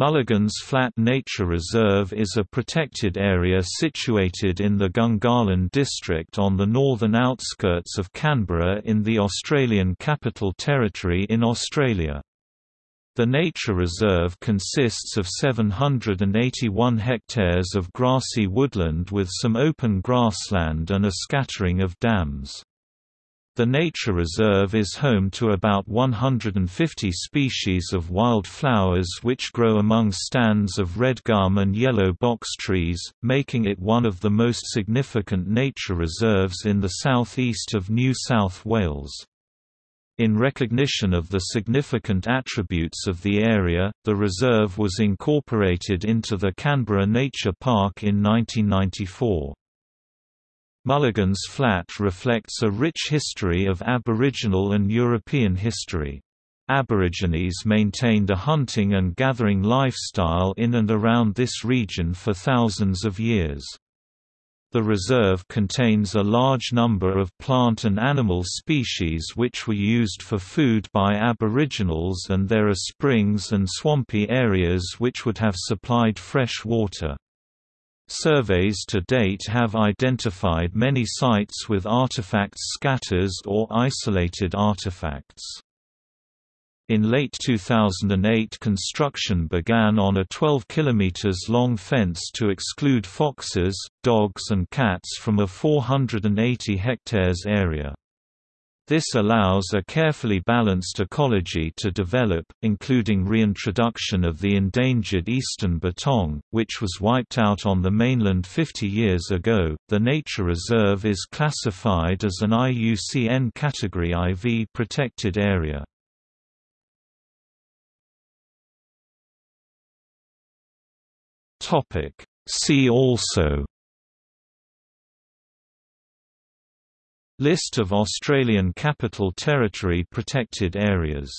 Mulligan's Flat Nature Reserve is a protected area situated in the Gungahlin district on the northern outskirts of Canberra in the Australian Capital Territory in Australia. The nature reserve consists of 781 hectares of grassy woodland with some open grassland and a scattering of dams. The nature reserve is home to about 150 species of wild flowers which grow among stands of red gum and yellow box trees, making it one of the most significant nature reserves in the southeast of New South Wales. In recognition of the significant attributes of the area, the reserve was incorporated into the Canberra Nature Park in 1994. Mulligan's Flat reflects a rich history of Aboriginal and European history. Aborigines maintained a hunting and gathering lifestyle in and around this region for thousands of years. The reserve contains a large number of plant and animal species which were used for food by Aboriginals and there are springs and swampy areas which would have supplied fresh water. Surveys to date have identified many sites with artifacts scatters or isolated artifacts. In late 2008 construction began on a 12 km long fence to exclude foxes, dogs and cats from a 480 hectares area. This allows a carefully balanced ecology to develop, including reintroduction of the endangered eastern bettong, which was wiped out on the mainland 50 years ago. The nature reserve is classified as an IUCN Category IV protected area. Topic See also List of Australian Capital Territory protected areas